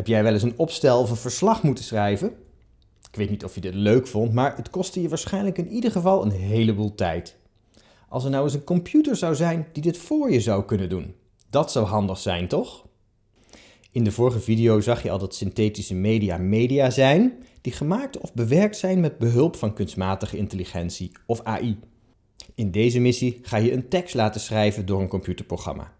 Heb jij wel eens een opstel of een verslag moeten schrijven? Ik weet niet of je dit leuk vond, maar het kostte je waarschijnlijk in ieder geval een heleboel tijd. Als er nou eens een computer zou zijn die dit voor je zou kunnen doen. Dat zou handig zijn, toch? In de vorige video zag je al dat synthetische media media zijn die gemaakt of bewerkt zijn met behulp van kunstmatige intelligentie of AI. In deze missie ga je een tekst laten schrijven door een computerprogramma.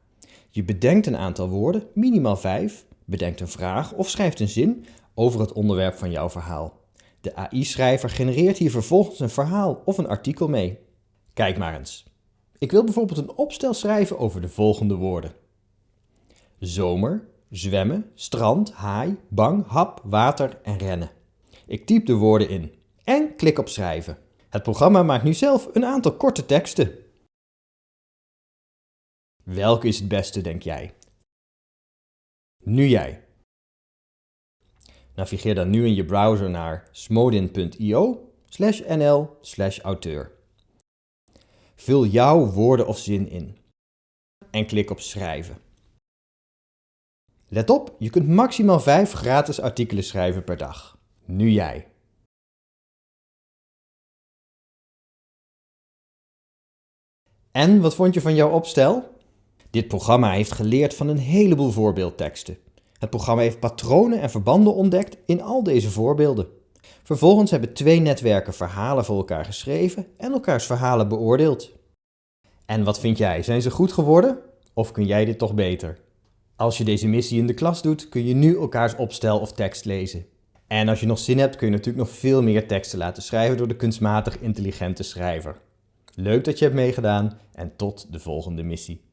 Je bedenkt een aantal woorden, minimaal vijf, bedenkt een vraag of schrijft een zin over het onderwerp van jouw verhaal. De AI-schrijver genereert hier vervolgens een verhaal of een artikel mee. Kijk maar eens. Ik wil bijvoorbeeld een opstel schrijven over de volgende woorden. Zomer, zwemmen, strand, haai, bang, hap, water en rennen. Ik typ de woorden in en klik op schrijven. Het programma maakt nu zelf een aantal korte teksten. Welke is het beste, denk jij? Nu jij. Navigeer dan nu in je browser naar smodin.io nl auteur. Vul jouw woorden of zin in en klik op schrijven. Let op, je kunt maximaal 5 gratis artikelen schrijven per dag. Nu jij. En wat vond je van jouw opstel? Dit programma heeft geleerd van een heleboel voorbeeldteksten. Het programma heeft patronen en verbanden ontdekt in al deze voorbeelden. Vervolgens hebben twee netwerken verhalen voor elkaar geschreven en elkaars verhalen beoordeeld. En wat vind jij? Zijn ze goed geworden? Of kun jij dit toch beter? Als je deze missie in de klas doet, kun je nu elkaars opstel of tekst lezen. En als je nog zin hebt, kun je natuurlijk nog veel meer teksten laten schrijven door de kunstmatig intelligente schrijver. Leuk dat je hebt meegedaan en tot de volgende missie.